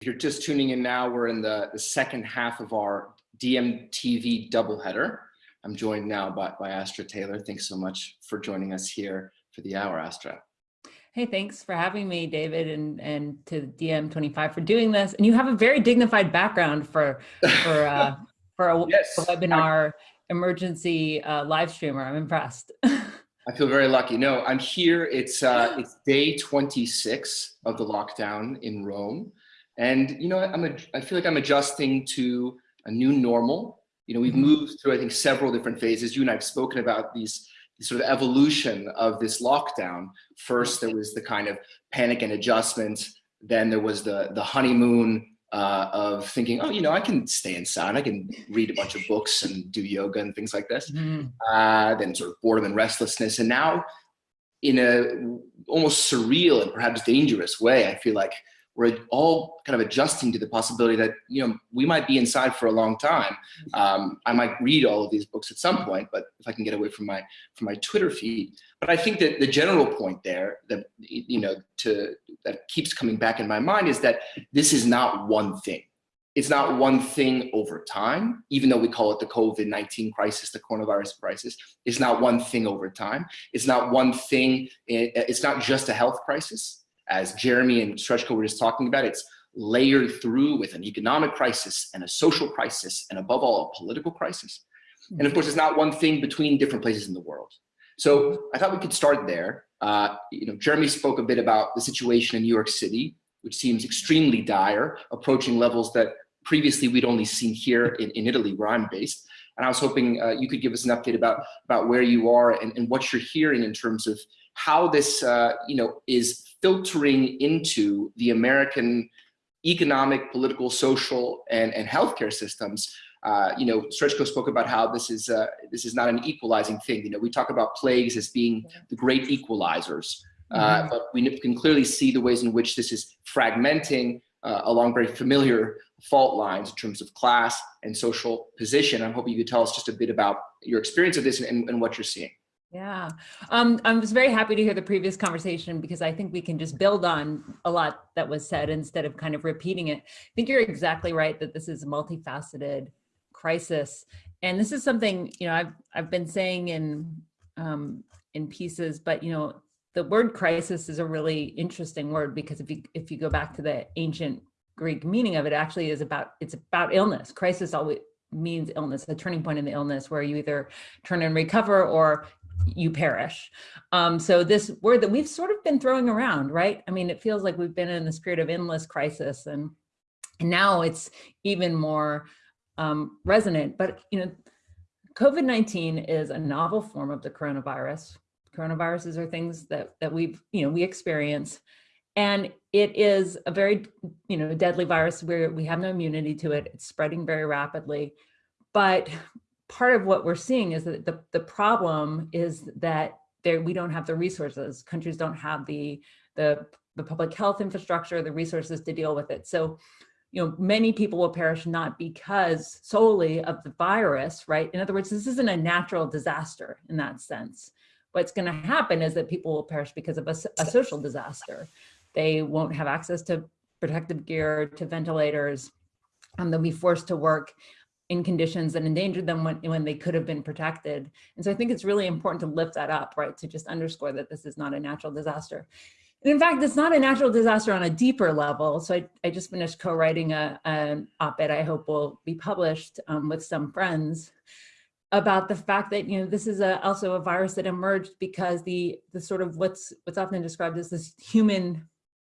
If you're just tuning in now, we're in the, the second half of our DiEMTV doubleheader. I'm joined now by, by Astra Taylor. Thanks so much for joining us here for the hour, Astra. Hey, thanks for having me, David, and and to DiEM25 for doing this. And you have a very dignified background for for uh, for a, yes, webinar emergency uh, live streamer. I'm impressed. I feel very lucky. No, I'm here. It's uh, it's day 26 of the lockdown in Rome. And, you know, I'm a, I feel like I'm adjusting to a new normal. You know, we've mm-hmm. moved through, I think, several different phases. You and I have spoken about these, these sort of evolution of this lockdown. First, there was the kind of panic and adjustment. Then there was the, the honeymoon uh, of thinking, oh, you know, I can stay inside. I can read a bunch of books and do yoga and things like this. Mm. Uh, then sort of boredom and restlessness. And now in a almost surreal and perhaps dangerous way, I feel like we're all kind of adjusting to the possibility that you know we might be inside for a long time. Um, I might read all of these books at some point, but if I can get away from my from my Twitter feed. But I think that the general point there that you know to that keeps coming back in my mind is that this is not one thing. It's not one thing over time, even though we call it the COVID-19 crisis, the coronavirus crisis. It's not one thing over time. It's not one thing. It's not just a health crisis as Jeremy and Srečko were just talking about, it's layered through with an economic crisis and a social crisis, and above all, a political crisis. And of course, it's not one thing between different places in the world. So I thought we could start there. Uh, you know, Jeremy spoke a bit about the situation in New York City, which seems extremely dire, approaching levels that previously we'd only seen here in, in Italy, where I'm based. And I was hoping uh, you could give us an update about, about where you are and, and what you're hearing in terms of how this, uh, you know, is filtering into the American economic, political, social, and, and healthcare systems. Uh, you know, Srečko spoke about how this is uh, this is not an equalizing thing. You know, we talk about plagues as being the great equalizers, uh, mm -hmm. but we can clearly see the ways in which this is fragmenting uh, along very familiar fault lines in terms of class and social position. I'm hoping you could tell us just a bit about your experience of this and, and what you're seeing. Yeah, um, I was very happy to hear the previous conversation because I think we can just build on a lot that was said instead of kind of repeating it. I think you're exactly right that this is a multifaceted crisis. And this is something, you know, I've, I've been saying in, um, in pieces, but, you know, the word crisis is a really interesting word because if you, if you go back to the ancient Greek meaning of it actually is about, it's about illness. Crisis always means illness, a turning point in the illness where you either turn and recover or you perish. Um, so this word that we've sort of been throwing around, right? I mean, it feels like we've been in the spirit of endless crisis and, and now it's even more um, resonant. But, you know, COVID-19 is a novel form of the coronavirus. Coronaviruses are things that, that we've, you know, we experience. And it is a very, you know, deadly virus where we have no immunity to it. It's spreading very rapidly. But part of what we're seeing is that the, the problem is that there we don't have the resources. Countries don't have the, the, the public health infrastructure, the resources to deal with it. So, you know, many people will perish not because solely of the virus, right? In other words, this isn't a natural disaster in that sense. What's going to happen is that people will perish because of a, a social disaster. They won't have access to protective gear, to ventilators, and they'll be forced to work in conditions that endangered them when, when they could have been protected. And so I think it's really important to lift that up, right? To just underscore that this is not a natural disaster. And in fact, it's not a natural disaster on a deeper level. So I, I just finished co-writing a, an op-ed I hope will be published um, with some friends about the fact that, you know, this is a, also a virus that emerged because the, the sort of what's, what's often described as this human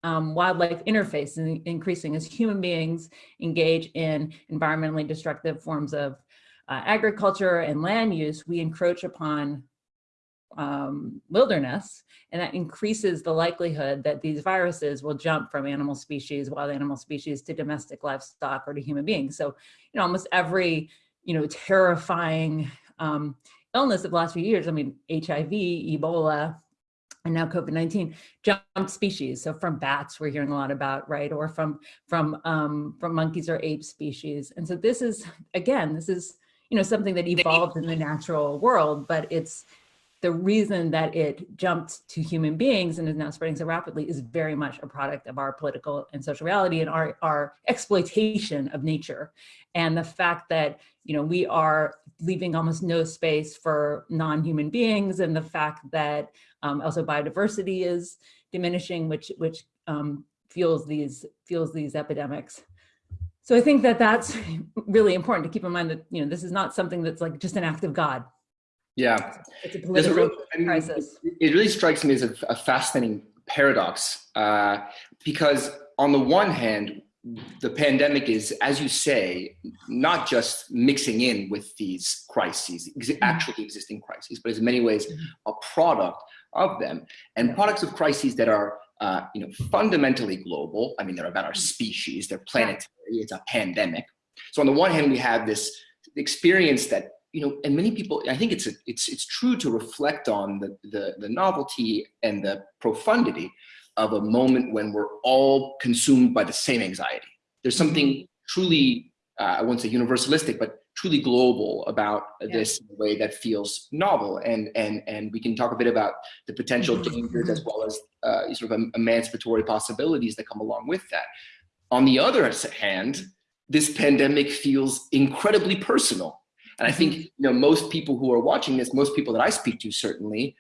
um, wildlife interface and increasing as human beings engage in environmentally destructive forms of uh, agriculture and land use, we encroach upon um, wilderness, and that increases the likelihood that these viruses will jump from animal species, wild animal species, to domestic livestock or to human beings. So, you know, almost every, you know, terrifying um, illness of the last few years, I mean, HIV, Ebola, and now COVID-19 jumped species. So from bats, we're hearing a lot about, right? Or from, from, um, from monkeys or ape species. And so this is, again, this is, you know, something that evolved in the natural world, but it's, the reason that it jumped to human beings and is now spreading so rapidly is very much a product of our political and social reality and our, our exploitation of nature. And the fact that, you know, we are leaving almost no space for non-human beings and the fact that um, also biodiversity is diminishing, which, which um, fuels these, fuels these epidemics. So I think that that's really important to keep in mind that, you know, this is not something that's like just an act of God. Yeah. It's a political real- I mean, crisis. It really strikes me as a, a fascinating paradox uh, because on the one hand, the pandemic is, as you say, not just mixing in with these crises, ex- actually existing crises, but is in many ways a product of them and products of crises that are, uh, you know, fundamentally global. I mean, they're about our species, they're planetary, it's a pandemic. So on the one hand, we have this experience that you know, and many people, I think it's a, it's it's true to reflect on the, the the novelty and the profundity of a moment when we're all consumed by the same anxiety. There's something truly, uh, I won't say universalistic, but truly global about Yeah. this in a way that feels novel. And and and we can talk a bit about the potential dangers as well as uh, sort of emancipatory possibilities that come along with that. On the other hand, this pandemic feels incredibly personal. And I think you know most people who are watching this, most people that I speak to certainly,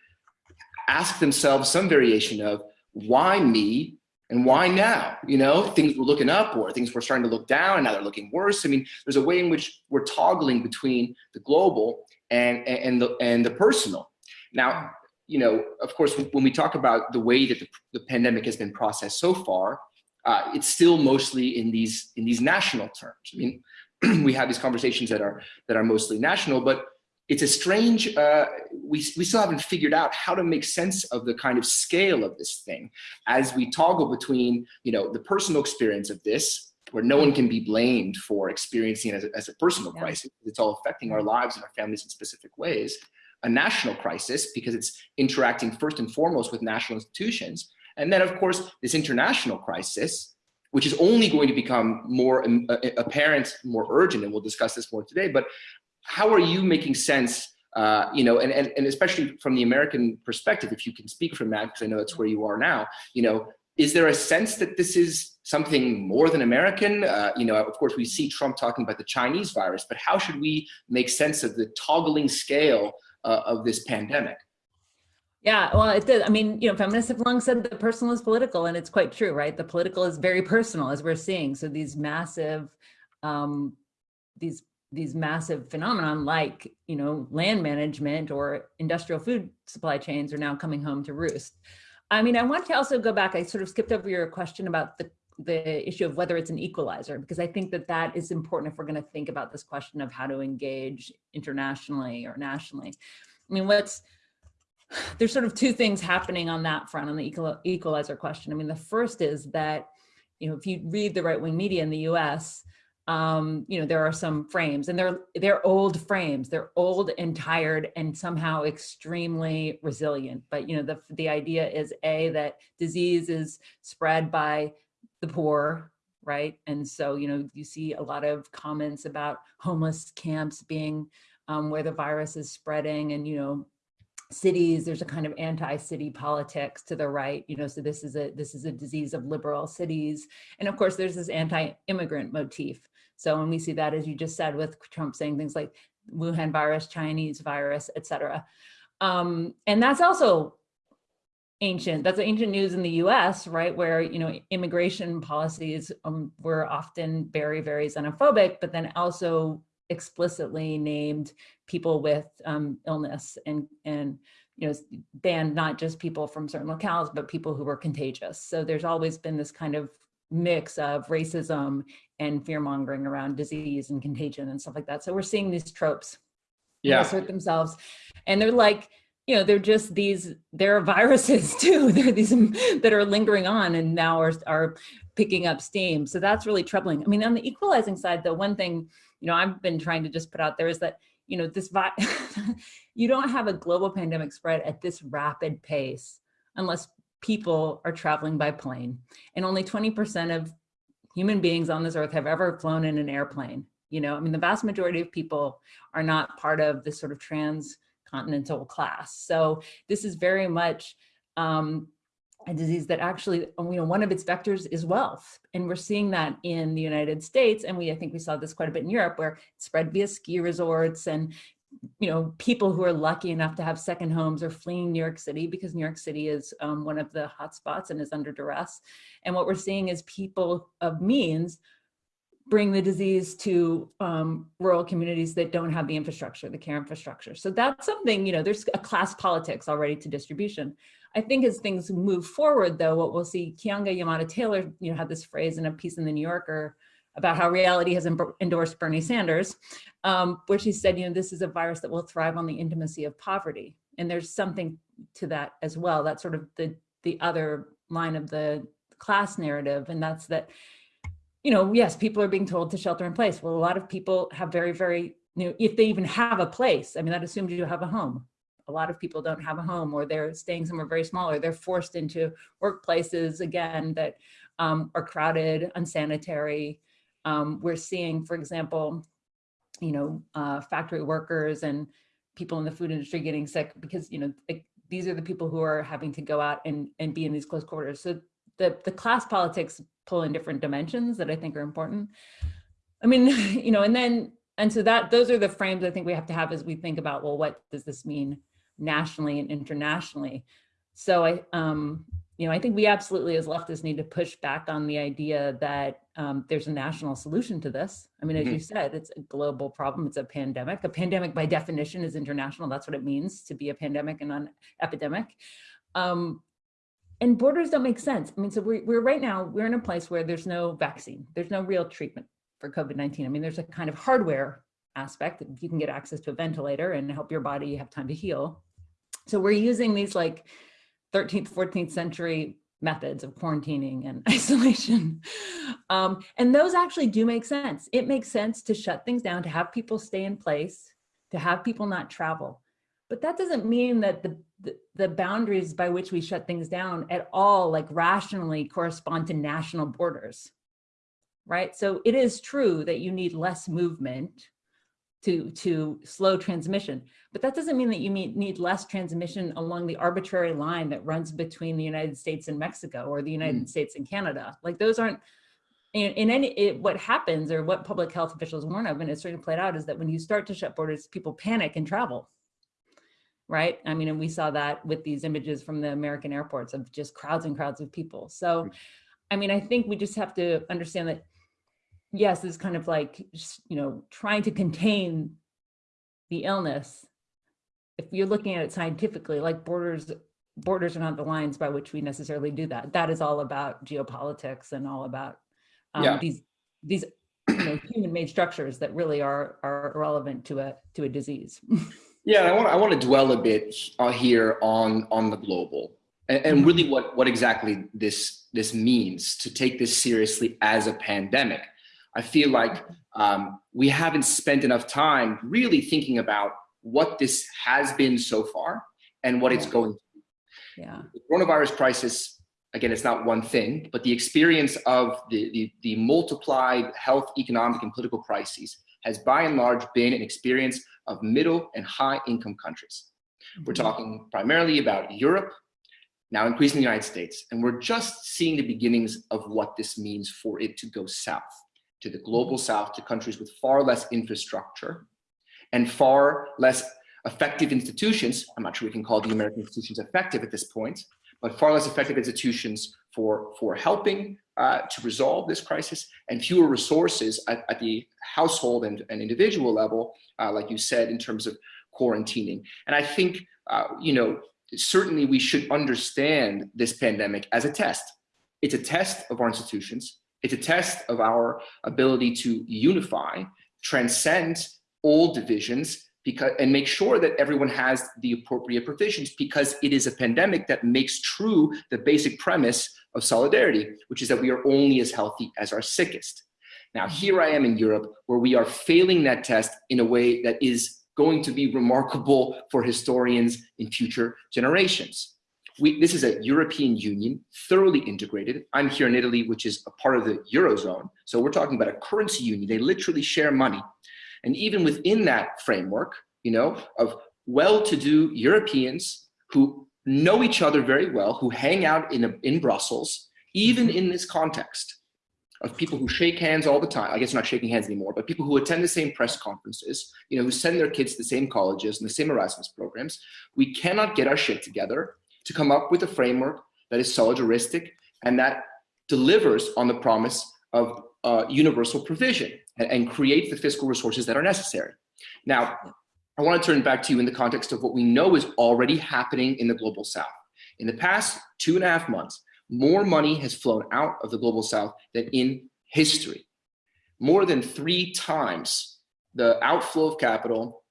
ask themselves some variation of why me and why now? You know, things were looking up or things were starting to look down and now they're looking worse. I mean, there's a way in which we're toggling between the global and and the and the personal. Now, you know, of course, when we talk about the way that the, the pandemic has been processed so far, uh, it's still mostly in these in these national terms. I mean, we have these conversations that are that are mostly national, but it's a strange. Uh, we we still haven't figured out how to make sense of the kind of scale of this thing as we toggle between you know the personal experience of this. Where no one can be blamed for experiencing it as a, as a personal Yeah. crisis. It's all affecting our lives and our families in specific ways. A national crisis because it's interacting first and foremost with national institutions. And then, of course, this international crisis, which is only going to become more um, uh, apparent, more urgent, and we'll discuss this more today. But how are you making sense, uh, you know, and, and, and especially from the American perspective, if you can speak from that, because I know that's where you are now, you know, is there a sense that this is something more than American? Uh, you know, of course, we see Trump talking about the Chinese virus, but how should we make sense of the toggling scale uh, of this pandemic? Yeah, well, it did. I mean, you know, feminists have long said the personal is political, and it's quite true, right? The political is very personal, as we're seeing. So these massive, um, these these massive phenomenon, like you know, land management or industrial food supply chains, are now coming home to roost. I mean, I want to also go back. I sort of skipped over your question about the the issue of whether it's an equalizer, because I think that that is important if we're going to think about this question of how to engage internationally or nationally. I mean, what's there's sort of two things happening on that front on the equalizer question. I mean, the first is that, you know, if you read the right wing media in the US, um, you know, there are some frames and they're, they're old frames. They're old and tired and somehow extremely resilient. But, you know, the, the idea is A, that disease is spread by the poor, right? And so, you know, you see a lot of comments about homeless camps being um, where the virus is spreading and, you know, cities there's a kind of anti-city politics to the right you know so this is a this is a disease of liberal cities. And of course there's this anti-immigrant motif. So when we see that as you just said with trump saying things like wuhan virus chinese virus etc um and that's also ancient. That's ancient news in the us right where you know immigration policies um, were often very very xenophobic but then also explicitly named people with um, illness and and you know banned not just people from certain locales but people who were contagious. So there's always been this kind of mix of racism and fear mongering around disease and contagion and stuff like that. So we're seeing these tropes Yeah. assert themselves. And they're like you know they're just these they're viruses too. They're these that are lingering on and now are, are picking up steam. So that's really troubling. I mean on the equalizing side though one thing you know i've been trying to just put out there is that you know this you don't have a global pandemic spread at this rapid pace unless people are traveling by plane and only 20% of human beings on this earth have ever flown in an airplane you know i mean the vast majority of people are not part of this sort of transcontinental class. So this is very much um, a disease that actually, you know, one of its vectors is wealth. And we're seeing that in the United States. And we, I think we saw this quite a bit in Europe where it spread via ski resorts and, you know, people who are lucky enough to have second homes are fleeing New York City because New York City is um, one of the hotspots and is under duress. And what we're seeing is people of means bring the disease to um, rural communities that don't have the infrastructure, the care infrastructure. So that's something, you know, there's a class politics already to distribution. I think as things move forward, though, what we'll see, Keeanga-Yamahtta Taylor, you know, had this phrase in a piece in the New Yorker about how reality has endorsed Bernie Sanders, um, where she said, you know, this is a virus that will thrive on the intimacy of poverty. And there's something to that as well. That's sort of the, the other line of the class narrative. And that's that, you know, yes, people are being told to shelter in place. Well, a lot of people have very, very, you know, if they even have a place, I mean, that assumes you have a home a lot of people don't have a home or they're staying somewhere very small or they're forced into workplaces again that um, are crowded, unsanitary. Um, we're seeing, for example, you know, uh, factory workers and people in the food industry getting sick because, you know, these are the people who are having to go out and, and be in these close quarters. So the, the class politics pull in different dimensions that I think are important. I mean, you know, and then, and so that, those are the frames I think we have to have as we think about, well, what does this mean nationally and internationally. So I, um, you know, I think we absolutely as leftists need to push back on the idea that um, there's a national solution to this. I mean, as mm -hmm. you said, it's a global problem. It's a pandemic. A pandemic by definition is international. That's what it means to be a pandemic and an epidemic. Um, and borders don't make sense. I mean, so we're, we're right now, we're in a place where there's no vaccine. There's no real treatment for COVID-19. I mean, there's a kind of hardware aspect. That you can get access to a ventilator and help your body have time to heal. So we're using these like 13th, 14th century methods of quarantining and isolation. Um, and those actually do make sense. It makes sense to shut things down, to have people stay in place, to have people not travel. But that doesn't mean that the, the, the boundaries by which we shut things down at all like rationally correspond to national borders, right? So it is true that you need less movement to, to slow transmission. But that doesn't mean that you need, need less transmission along the arbitrary line that runs between the United States and Mexico or the United mm. States and Canada. Like those aren't, in, in any, it, what happens or what public health officials warn of, and it's certainly played out, is that when you start to shut borders, people panic and travel right? I mean, and we saw that with these images from the American airports of just crowds and crowds of people. So, I mean, I think we just have to understand that yes, is kind of like, you know, trying to contain the illness. If you're looking at it scientifically, like borders, borders are not the lines by which we necessarily do that. That is all about geopolitics and all about um, yeah. these these you know, human-made structures that really are are relevant to a to a disease. yeah, I want I want to dwell a bit uh, here on on the global and, and really what what exactly this this means to take this seriously as a pandemic. I feel like um, we haven't spent enough time really thinking about what this has been so far and what it's going to be. Yeah. The coronavirus crisis, again, it's not one thing, but the experience of the, the, the multiplied health, economic, and political crises has by and large been an experience of middle and high income countries. We're mm-hmm. talking primarily about Europe, now increasing the United States, and we're just seeing the beginnings of what this means for it to go south to the global south to countries with far less infrastructure and far less effective institutions. I'm not sure we can call the American institutions effective at this point, but far less effective institutions for, for helping uh, to resolve this crisis and fewer resources at, at the household and, and individual level, uh, like you said, in terms of quarantining. And I think, uh, you know, certainly we should understand this pandemic as a test. It's a test of our institutions. It's a test of our ability to unify, transcend all divisions, because and make sure that everyone has the appropriate provisions because it is a pandemic that makes true the basic premise of solidarity, which is that we are only as healthy as our sickest. Now, here I am in Europe where we are failing that test in a way that is going to be remarkable for historians in future generations we, this is a European Union, thoroughly integrated. I'm here in Italy, which is a part of the Eurozone. So we're talking about a currency union. They literally share money. And even within that framework, you know, of well-to-do Europeans who know each other very well, who hang out in, a, in Brussels, even in this context of people who shake hands all the time. I guess not shaking hands anymore, but people who attend the same press conferences, you know, who send their kids to the same colleges and the same Erasmus programs. We cannot get our shit together to come up with a framework that is solidaristic and that delivers on the promise of uh, universal provision and, and create the fiscal resources that are necessary. Now, I want to turn back to you in the context of what we know is already happening in the global south. In the past two and a half months, more money has flown out of the global south than in history. More than three times the outflow of capital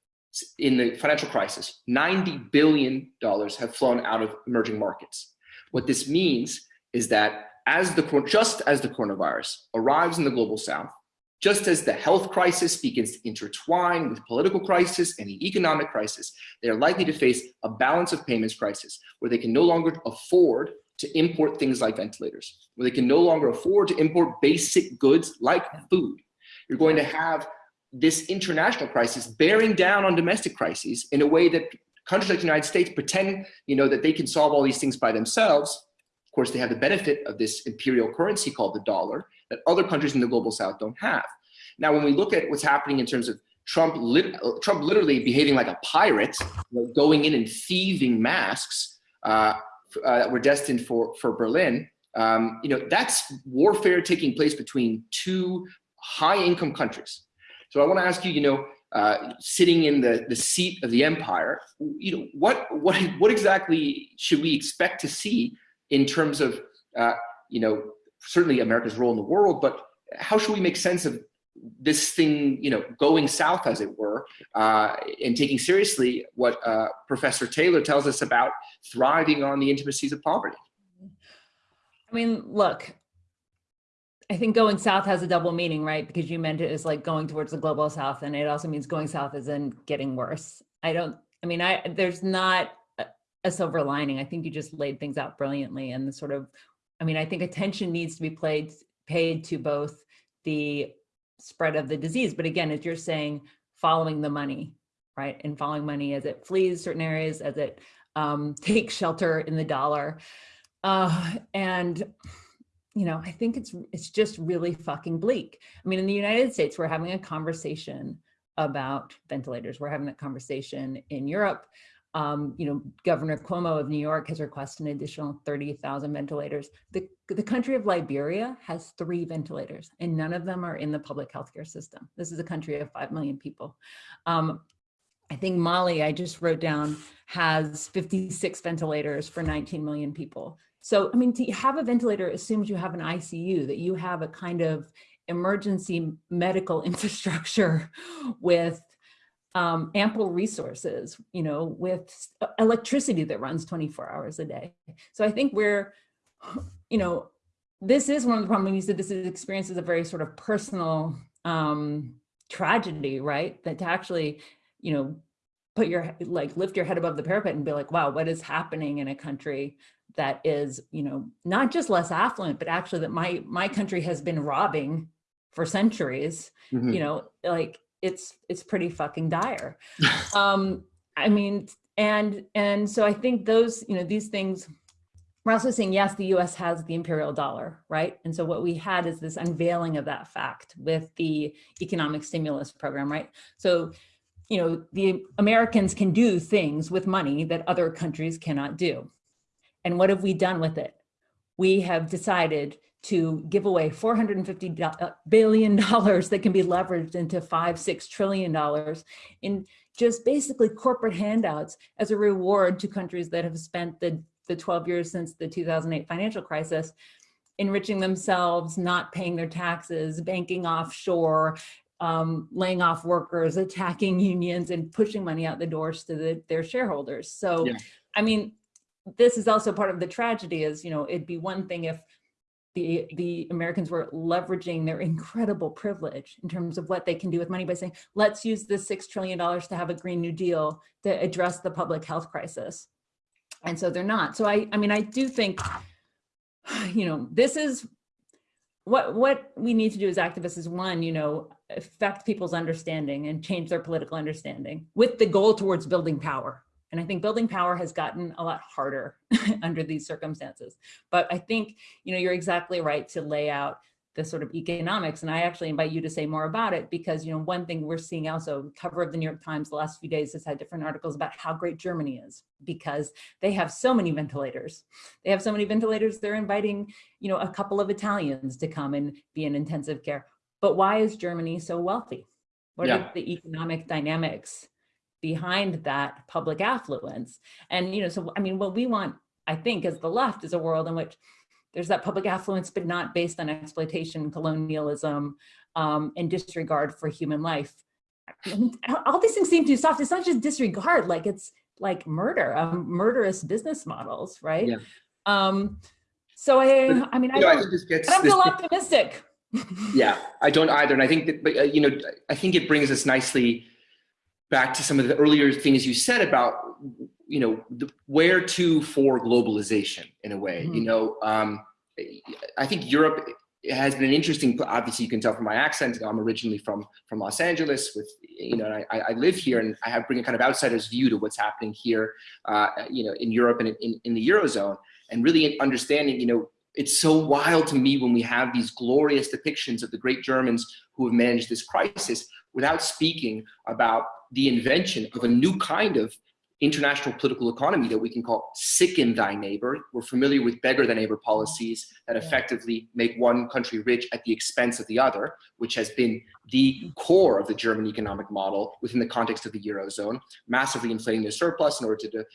in the financial crisis, $90 billion have flown out of emerging markets. What this means is that as the, just as the coronavirus arrives in the global south, just as the health crisis begins to intertwine with political crisis and the economic crisis, they are likely to face a balance of payments crisis where they can no longer afford to import things like ventilators, where they can no longer afford to import basic goods like food. You're going to have this international crisis bearing down on domestic crises in a way that countries like the United States pretend, you know, that they can solve all these things by themselves. Course, they have the benefit of this imperial currency called the dollar that other countries in the global south don't have. Now, when we look at what's happening in terms of Trump, lit Trump literally behaving like a pirate, going in and thieving masks uh, uh, that were destined for, for Berlin, um, you know, that's warfare taking place between two high income countries. So I want to ask you, you know, uh, sitting in the, the seat of the empire, you know, what, what, what exactly should we expect to see in terms of, uh, you know, certainly America's role in the world, but how should we make sense of this thing, you know, going south, as it were, uh, and taking seriously what uh, Professor Taylor tells us about thriving on the intimacies of poverty. I mean, look, I think going south has a double meaning, right? Because you meant it as like going towards the global south, and it also means going south is in getting worse. I don't, I mean, I there's not a silver lining. I think you just laid things out brilliantly and the sort of, I mean, I think attention needs to be played, paid to both the spread of the disease. But again, as you're saying, following the money, right? And following money as it flees certain areas, as it um, takes shelter in the dollar. Uh, and, you know, I think it's, it's just really fucking bleak. I mean, in the United States, we're having a conversation about ventilators. We're having that conversation in Europe. Um, you know, Governor Cuomo of New York has requested an additional 30,000 ventilators. The, the country of Liberia has three ventilators and none of them are in the public healthcare system. This is a country of 5 million people. Um, I think Mali, I just wrote down, has 56 ventilators for 19 million people. So, I mean, to have a ventilator assumes you have an ICU, that you have a kind of emergency medical infrastructure with um, ample resources, you know, with electricity that runs 24 hours a day. So I think we're, you know, this is one of the problems you said this is experiences a very sort of personal um, tragedy, right? That to actually, you know, put your, like lift your head above the parapet and be like, wow, what is happening in a country that is, you know, not just less affluent, but actually that my, my country has been robbing for centuries, mm -hmm. you know, like it's it's pretty fucking dire. um, I mean, and and so I think those, you know, these things, we're also saying, yes, the US has the imperial dollar, right? And so what we had is this unveiling of that fact with the economic stimulus program, right? So, you know, the Americans can do things with money that other countries cannot do. And what have we done with it? We have decided to give away 450 uh, billion dollars that can be leveraged into five, six trillion dollars in just basically corporate handouts as a reward to countries that have spent the, the 12 years since the 2008 financial crisis enriching themselves, not paying their taxes, banking offshore, um, laying off workers, attacking unions and pushing money out the doors to the, their shareholders. So, yeah. I mean, this is also part of the tragedy is, you know, it'd be one thing if the, the Americans were leveraging their incredible privilege in terms of what they can do with money by saying, let's use this $6 trillion to have a Green New Deal to address the public health crisis. And so they're not. So I, I mean, I do think, you know, this is, what what we need to do as activists is one, you know, affect people's understanding and change their political understanding with the goal towards building power. And I think building power has gotten a lot harder under these circumstances. But I think, you know, you're exactly right to lay out the sort of economics. And I actually invite you to say more about it because, you know, one thing we're seeing also cover of the New York Times the last few days has had different articles about how great Germany is because they have so many ventilators. They have so many ventilators, they're inviting, you know, a couple of Italians to come and be in intensive care. But why is Germany so wealthy? What yeah. are the economic dynamics behind that public affluence? And, you know, so, I mean, what we want, I think, as the left is a world in which there's that public affluence, but not based on exploitation, colonialism, um, and disregard for human life. All these things seem too soft. It's not just disregard, like it's like murder, um, murderous business models, right? Yeah. Um, so I, I mean, I, don't, I, I optimistic. yeah, I don't either. And I think that, but, uh, you know, I think it brings us nicely back to some of the earlier things you said about you know, the, where to for globalization in a way, mm -hmm. you know, um, I think Europe has been an interesting, obviously you can tell from my accent, I'm originally from, from Los Angeles with, you know, I, I live here and I have bring a kind of outsider's view to what's happening here, uh, you know, in Europe and in, in the Eurozone and really understanding, you know, it's so wild to me when we have these glorious depictions of the great Germans who have managed this crisis without speaking about the invention of a new kind of international political economy that we can call sicken thy neighbor. We're familiar with beggar thy neighbor policies that effectively make one country rich at the expense of the other, which has been the core of the German economic model within the context of the Eurozone, massively inflating their surplus in order to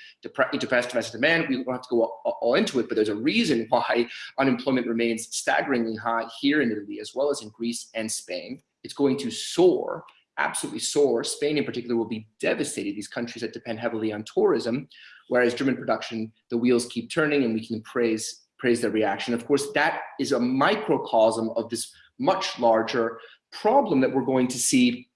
depress domestic demand. We don't have to go all, all into it, but there's a reason why unemployment remains staggeringly high here in Italy, as well as in Greece and Spain. It's going to soar absolutely soar. Spain in particular will be devastated, these countries that depend heavily on tourism, whereas German production, the wheels keep turning and we can praise, praise their reaction. Of course, that is a microcosm of this much larger problem that we're going to see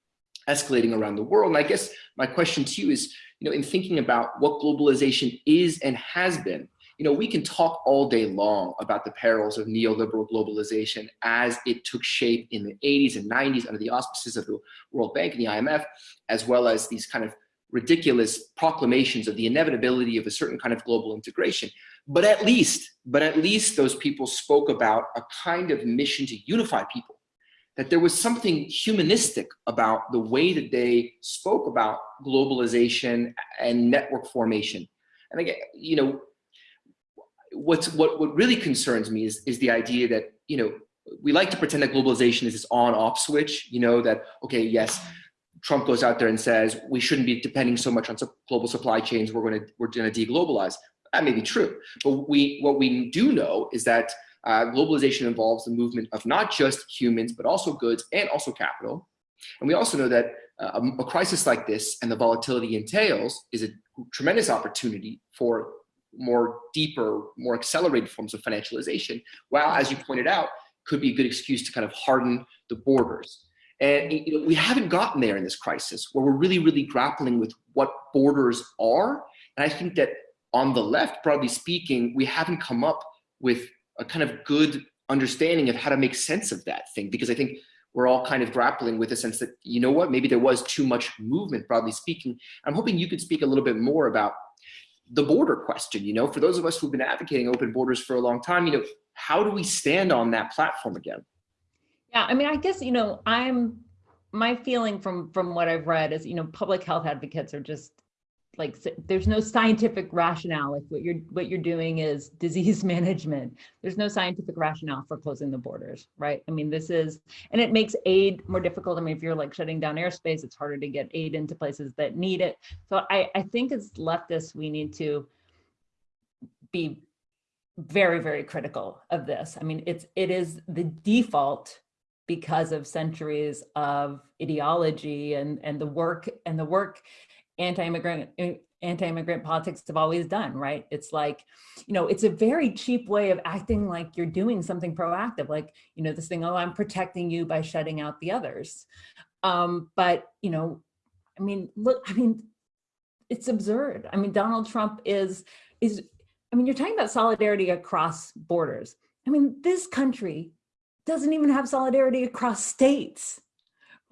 escalating around the world. And I guess my question to you is, you know, in thinking about what globalization is and has been, you know, we can talk all day long about the perils of neoliberal globalization as it took shape in the 80s and 90s under the auspices of the World Bank and the IMF, as well as these kind of ridiculous proclamations of the inevitability of a certain kind of global integration. But at least, but at least those people spoke about a kind of mission to unify people, that there was something humanistic about the way that they spoke about globalization and network formation. And again, you know, what's what what really concerns me is is the idea that you know we like to pretend that globalization is this on off switch you know that okay yes Trump goes out there and says we shouldn't be depending so much on global supply chains we're going to we're going to deglobalize. That may be true but we what we do know is that uh, globalization involves the movement of not just humans but also goods and also capital. And we also know that uh, a crisis like this and the volatility entails is a tremendous opportunity for more deeper, more accelerated forms of financialization, while, as you pointed out, could be a good excuse to kind of harden the borders. And you know, we haven't gotten there in this crisis where we're really, really grappling with what borders are. And I think that on the left, broadly speaking, we haven't come up with a kind of good understanding of how to make sense of that thing. Because I think we're all kind of grappling with the sense that, you know what, maybe there was too much movement, broadly speaking. I'm hoping you could speak a little bit more about the border question, you know, for those of us who've been advocating open borders for a long time, you know, how do we stand on that platform again? Yeah, I mean, I guess, you know, I'm, my feeling from, from what I've read is, you know, public health advocates are just like there's no scientific rationale like what you're what you're doing is disease management there's no scientific rationale for closing the borders right? I mean this is and it makes aid more difficult. I mean if you're like shutting down airspace it's harder to get aid into places that need it. So i i think as leftists we need to be very very critical of this. I mean it's it is the default because of centuries of ideology and and the work and the work anti-immigrant eh, anti-immigrant politics have always done, right? It's like, you know, it's a very cheap way of acting like you're doing something proactive, like, you know, this thing, oh, I'm protecting you by shutting out the others. Um, but, you know, I mean, look, I mean, it's absurd. I mean, Donald Trump is, is, I mean, you're talking about solidarity across borders. I mean, this country doesn't even have solidarity across states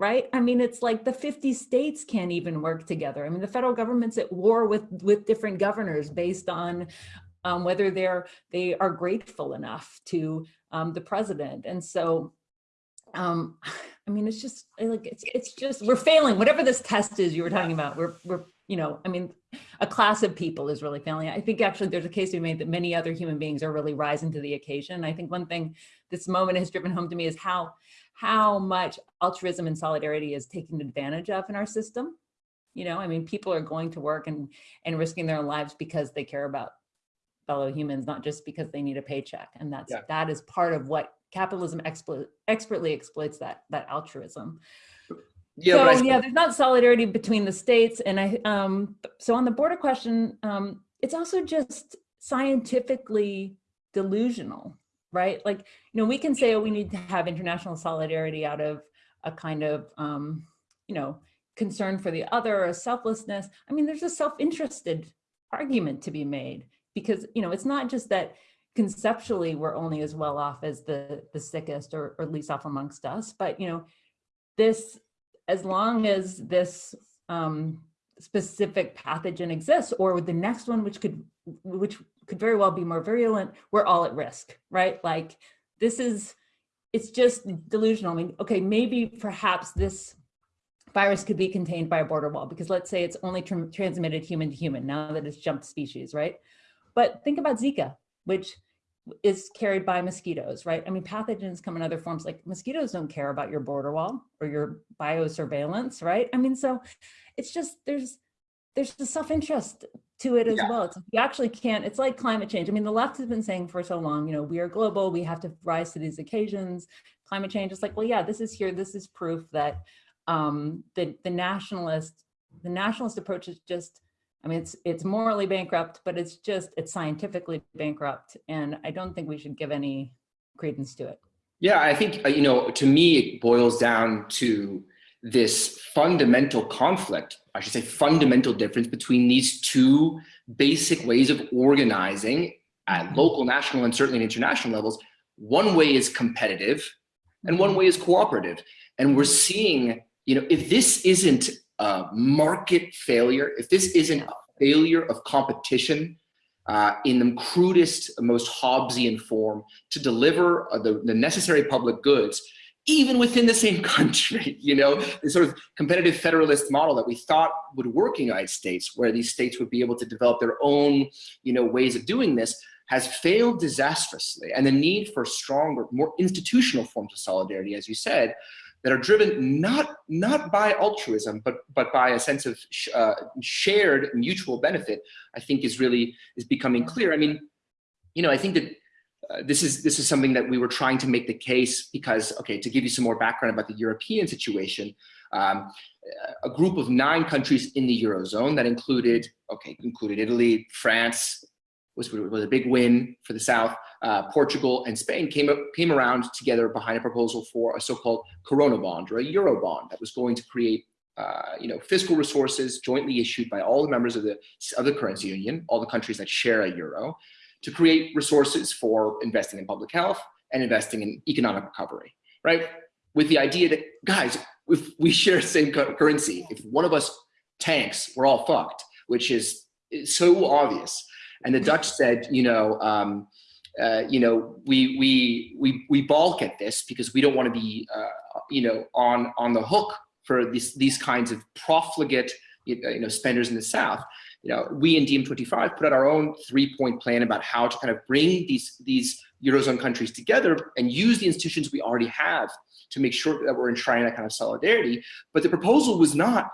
right? I mean, it's like the 50 states can't even work together. I mean, the federal government's at war with, with different governors based on um, whether they're, they are grateful enough to um, the president. And so, um, I mean, it's just like, it's, it's just, we're failing, whatever this test is you were talking about, we're, we're, you know, I mean, a class of people is really failing. I think actually there's a case be made that many other human beings are really rising to the occasion. I think one thing this moment has driven home to me is how how much altruism and solidarity is taken advantage of in our system. You know, I mean, people are going to work and, and risking their lives because they care about fellow humans, not just because they need a paycheck. And that's, yeah. that is part of what capitalism explo expertly exploits that, that altruism. Yeah, so yeah, there's not solidarity between the states. And I, um, so on the border question, um, it's also just scientifically delusional right? Like, you know, we can say, oh, we need to have international solidarity out of a kind of, um, you know, concern for the other or selflessness. I mean, there's a self-interested argument to be made because, you know, it's not just that conceptually we're only as well off as the, the sickest or, or least off amongst us, but, you know, this, as long as this um, specific pathogen exists or with the next one, which could, which could very well be more virulent, we're all at risk, right? Like this is, it's just delusional. I mean, okay, maybe perhaps this virus could be contained by a border wall because let's say it's only tr transmitted human to human now that it's jumped species, right? But think about Zika, which is carried by mosquitoes, right? I mean, pathogens come in other forms, like mosquitoes don't care about your border wall or your biosurveillance, right? I mean, so it's just, there's, there's the self-interest to it as yeah. well. It's, you actually can't, it's like climate change. I mean, the left has been saying for so long, you know, we are global, we have to rise to these occasions. Climate change is like, well, yeah, this is here. This is proof that um, the, the nationalist, the nationalist approach is just, I mean, it's, it's morally bankrupt, but it's just, it's scientifically bankrupt. And I don't think we should give any credence to it. Yeah, I think, uh, you know, to me, it boils down to this fundamental conflict, I should say fundamental difference between these two basic ways of organizing at mm-hmm. local, national, and certainly international levels. One way is competitive and one mm-hmm. way is cooperative. And we're seeing, you know, if this isn't a market failure, if this isn't a failure of competition uh, in the crudest, most Hobbesian form to deliver uh, the, the necessary public goods, even within the same country, you know, the sort of competitive federalist model that we thought would work in the United States, where these states would be able to develop their own, you know, ways of doing this, has failed disastrously. And the need for stronger, more institutional forms of solidarity, as you said, that are driven not not by altruism, but but by a sense of sh uh, shared mutual benefit, I think is really is becoming clear. I mean, you know, I think that this is this is something that we were trying to make the case because okay to give you some more background about the European situation um, a group of nine countries in the eurozone that included okay included Italy France was, was a big win for the south uh, Portugal and Spain came up came around together behind a proposal for a so-called corona bond or a euro bond that was going to create uh, you know, fiscal resources jointly issued by all the members of the, of the currency union, all the countries that share a euro, to create resources for investing in public health and investing in economic recovery, right? With the idea that, guys, if we share the same currency, if one of us tanks, we're all fucked, which is, so obvious. And the Dutch said, you know, um, uh, you know, we, we, we, we balk at this because we don't want to be, uh, you know, on, on the hook for these, these kinds of profligate, you know, spenders in the South you know, we in DiEM25 put out our own three-point plan about how to kind of bring these, these Eurozone countries together and use the institutions we already have to make sure that we're enshrining that kind of solidarity. But the proposal was not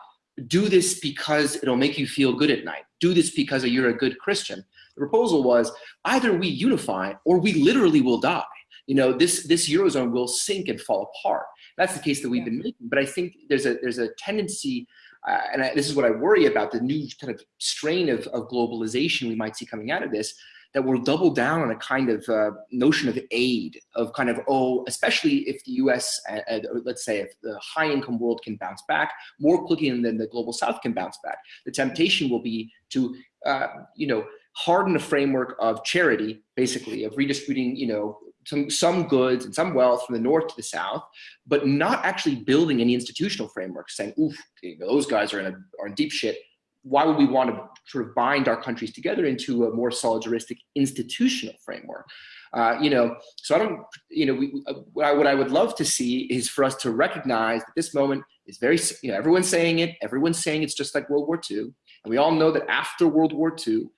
do this because it'll make you feel good at night. Do this because you're a good Christian. The proposal was either we unify or we literally will die. You know, this, this Eurozone will sink and fall apart. That's the case that we've been making. But I think there's a, there's a tendency uh, and I, this is what I worry about, the new kind of strain of, of globalization we might see coming out of this, that will double down on a kind of uh, notion of aid, of kind of, oh, especially if the US, uh, uh let's say if the high income world can bounce back more quickly than the global south can bounce back, the temptation will be to, uh, you know, harden a framework of charity, basically, of redistributing, you know, some, some goods and some wealth from the north to the south, but not actually building any institutional framework saying, oof, those guys are in, a, are in deep shit. Why would we want to sort of bind our countries together into a more solidaristic institutional framework? Uh, you know, so I don't, you know, we, uh, what, I, what I would love to see is for us to recognize that this moment is very, you know, everyone's saying it, everyone's saying it's just like World War II. And we all know that after World War II,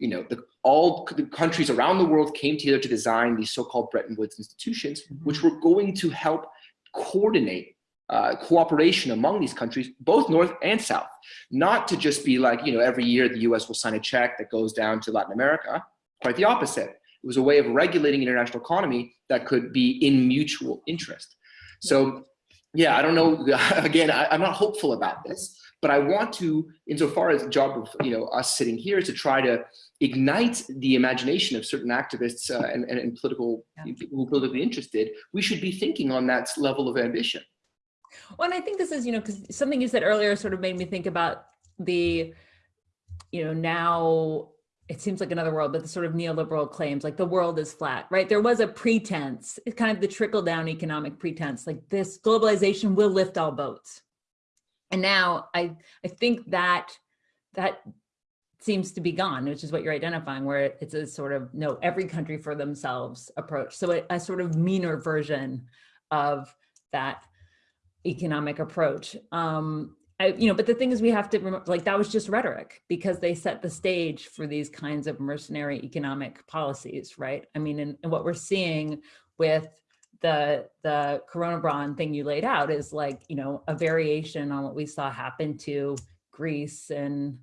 you know, the, all the countries around the world came together to design these so-called Bretton Woods institutions, mm-hmm. which were going to help coordinate uh, cooperation among these countries, both North and South, not to just be like, you know, every year the US will sign a check that goes down to Latin America, quite the opposite. It was a way of regulating international economy that could be in mutual interest. So yeah, I don't know, again, I, I'm not hopeful about this, but I want to, insofar as the job of you know us sitting here, is to try to ignite the imagination of certain activists uh, and, and, and, political yeah. people who are politically interested. We should be thinking on that level of ambition. Well, and I think this is, you know, because something you said earlier sort of made me think about the, you know, now it seems like another world, but the sort of neoliberal claims like the world is flat, right? There was a pretense, it's kind of the trickle down economic pretense, like this globalization will lift all boats. And now I, I think that that seems to be gone, which is what you're identifying, where it's a sort of no, every country for themselves approach. So a, a sort of meaner version of that economic approach. Um, I, you know, but the thing is we have to remember, like that was just rhetoric because they set the stage for these kinds of mercenary economic policies, right? I mean, and, and what we're seeing with the the corona bond thing you laid out is like you know a variation on what we saw happen to Greece and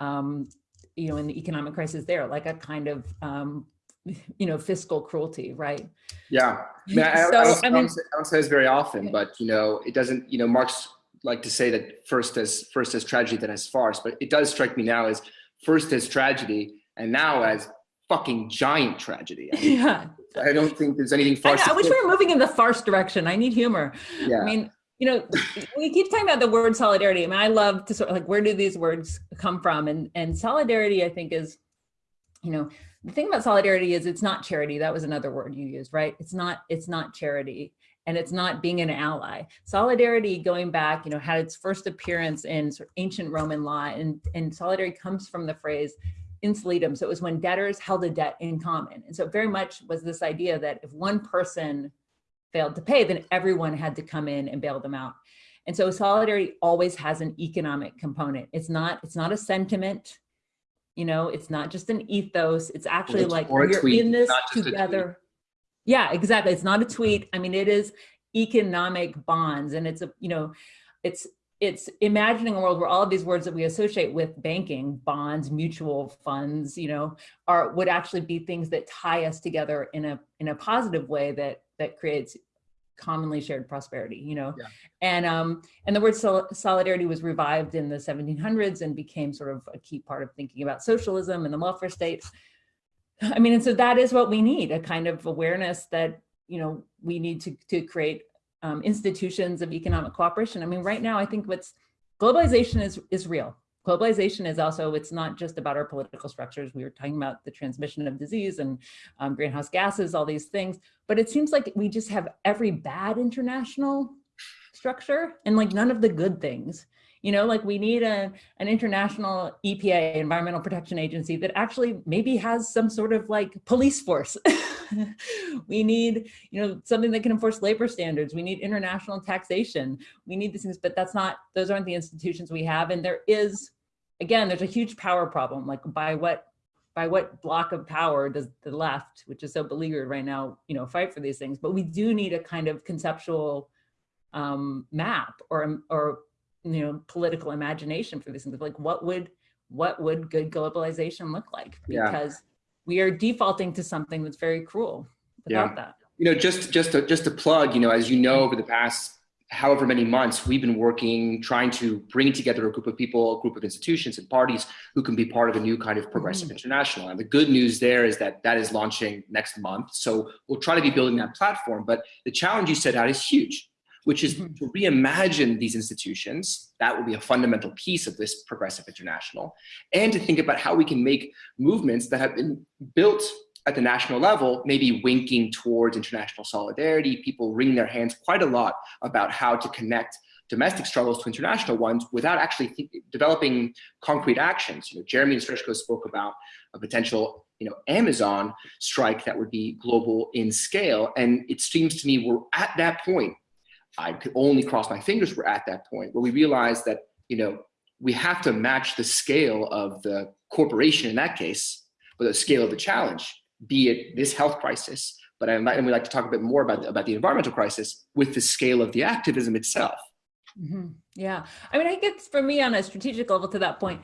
um, you know in the economic crisis there, like a kind of um, you know fiscal cruelty, right? Yeah, I, mean, so, I, don't, I, mean, I don't say this very often, but you know it doesn't. You know, Marx like to say that first as first as tragedy, then as farce, but it does strike me now as first as tragedy and now as fucking giant tragedy. I mean, yeah. I don't think there's anything farce. I, I wish we were moving in the farce direction. I need humor. Yeah. I mean, you know, we keep talking about the word solidarity. I mean, I love to sort of like, where do these words come from? And, and solidarity, I think is, you know, the thing about solidarity is it's not charity. That was another word you used, right? It's not, it's not charity and it's not being an ally. Solidarity going back, you know, had its first appearance in sort of ancient Roman law and, and solidarity comes from the phrase in solidum. So it was when debtors held a debt in common. And so very much was this idea that if one person failed to pay, then everyone had to come in and bail them out. And so solidarity always has an economic component. It's not, it's not a sentiment, you know, it's not just an ethos. It's actually it's like we're tweet, in this together. Yeah, exactly. It's not a tweet. I mean, it is economic bonds and it's a, you know, it's it's imagining a world where all of these words that we associate with banking, bonds, mutual funds, you know, are would actually be things that tie us together in a in a positive way that that creates commonly shared prosperity, you know, yeah. and um and the word sol solidarity was revived in the 1700s and became sort of a key part of thinking about socialism and the welfare state. I mean, and so that is what we need a kind of awareness that you know we need to to create um, institutions of economic cooperation. I mean, right now, I think what's globalization is, is real. Globalization is also, it's not just about our political structures. We were talking about the transmission of disease and um, greenhouse gases, all these things, but it seems like we just have every bad international structure and like none of the good things. You know, like we need a, an international EPA, Environmental Protection Agency, that actually maybe has some sort of like police force. we need, you know, something that can enforce labor standards. We need international taxation. We need these things, but that's not, those aren't the institutions we have. And there is, again, there's a huge power problem. Like by what by what block of power does the left, which is so beleaguered right now, you know, fight for these things? But we do need a kind of conceptual um, map or or you know political imagination for these things like what would what would good globalization look like because yeah. we are defaulting to something that's very cruel without yeah. that you know just just to, just to plug you know as you know over the past however many months we've been working trying to bring together a group of people a group of institutions and parties who can be part of a new kind of progressive mm. international and the good news there is that that is launching next month so we'll try to be building that platform but the challenge you set out is huge which is mm-hmm. to reimagine these institutions. That will be a fundamental piece of this progressive international. And to think about how we can make movements that have been built at the national level, maybe winking towards international solidarity. People wring their hands quite a lot about how to connect domestic struggles to international ones without actually developing concrete actions. You know, Jeremy and Srećko spoke about a potential, you know, Amazon strike that would be global in scale. And it seems to me we're at that point. I could only cross my fingers we're at that point where we realize that, you know, we have to match the scale of the corporation in that case, but the scale of the challenge, be it this health crisis, but I and we like to talk a bit more about, about the environmental crisis with the scale of the activism itself. Mm -hmm. Yeah. I mean, I guess for me on a strategic level to that point,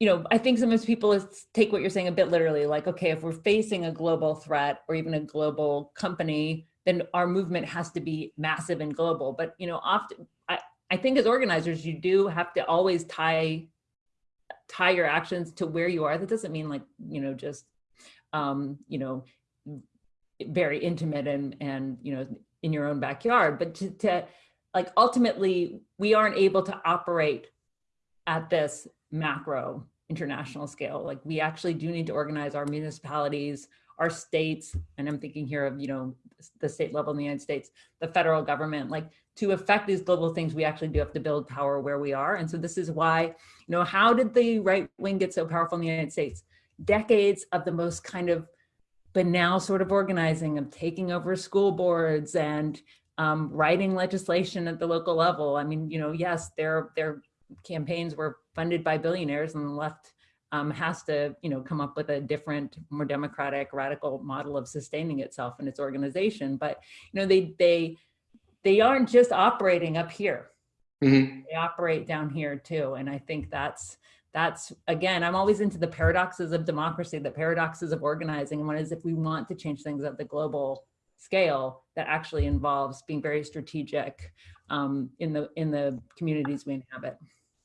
you know, I think sometimes people take what you're saying a bit literally, like, okay, if we're facing a global threat or even a global company, then our movement has to be massive and global. But, you know, often I, I think as organizers, you do have to always tie tie your actions to where you are. That doesn't mean like, you know, just, um, you know, very intimate and, and, you know, in your own backyard, but to, to like ultimately we aren't able to operate at this macro international scale. Like we actually do need to organize our municipalities, our states, and I'm thinking here of, you know, the state level in the United States, the federal government, like to affect these global things, we actually do have to build power where we are. And so this is why, you know, how did the right wing get so powerful in the United States? Decades of the most kind of banal sort of organizing of taking over school boards and um, writing legislation at the local level. I mean, you know, yes, their their campaigns were funded by billionaires and the left um, has to, you know, come up with a different, more democratic, radical model of sustaining itself and its organization. But, you know, they, they, they aren't just operating up here. Mm -hmm. They operate down here too. And I think that's, that's again, I'm always into the paradoxes of democracy, the paradoxes of organizing. And one is if we want to change things at the global scale that actually involves being very strategic um, in the in the communities we inhabit.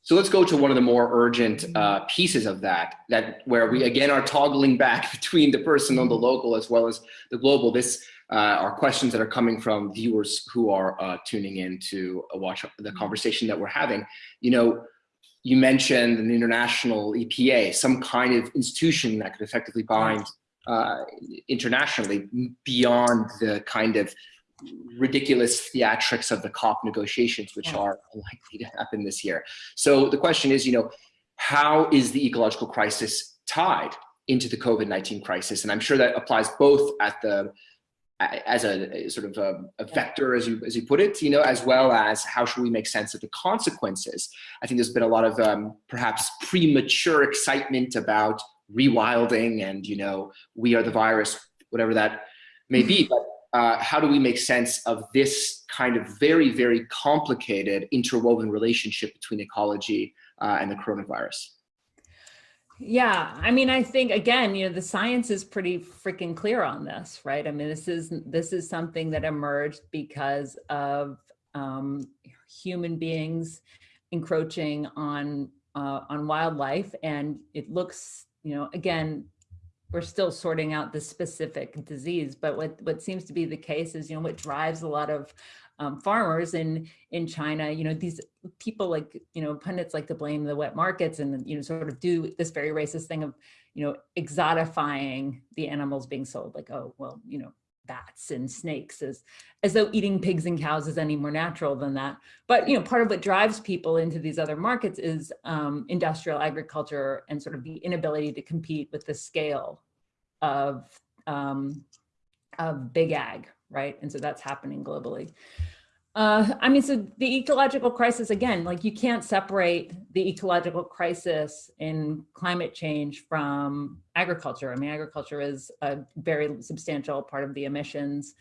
So let's go to one of the more urgent uh, pieces of that, that where we again are toggling back between the personal, the local, as well as the global. This uh, are questions that are coming from viewers who are uh, tuning in to watch the conversation that we're having. You know, you mentioned an international EPA, some kind of institution that could effectively bind uh, internationally beyond the kind of ridiculous theatrics of the COP negotiations, which yeah. are unlikely to happen this year. So the question is, you know, how is the ecological crisis tied into the COVID-19 crisis? And I'm sure that applies both at the as a, a sort of a, a, vector, as you as you put it, you know, as well as how should we make sense of the consequences? I think there's been a lot of um, perhaps premature excitement about rewilding and you know we are the virus whatever that may be but uh, how do we make sense of this kind of very very complicated interwoven relationship between ecology uh, and the coronavirus yeah, I mean, I think again, you know, the science is pretty freaking clear on this, right? I mean, this is this is something that emerged because of um, human beings encroaching on uh, on wildlife, and it looks you know, again, we're still sorting out the specific disease, but what, what seems to be the case is, you know, what drives a lot of um, farmers in, in China, you know, these people like, you know, pundits like to blame the wet markets and, you know, sort of do this very racist thing of, you know, exotifying the animals being sold. Like, oh, well, you know, bats and snakes as as though eating pigs and cows is any more natural than that. But you know part of what drives people into these other markets is um, industrial agriculture and sort of the inability to compete with the scale of um, of big ag right and so that's happening globally uh, I mean, so the ecological crisis, again, like you can't separate the ecological crisis in climate change from agriculture. I mean, agriculture is a very substantial part of the emissions.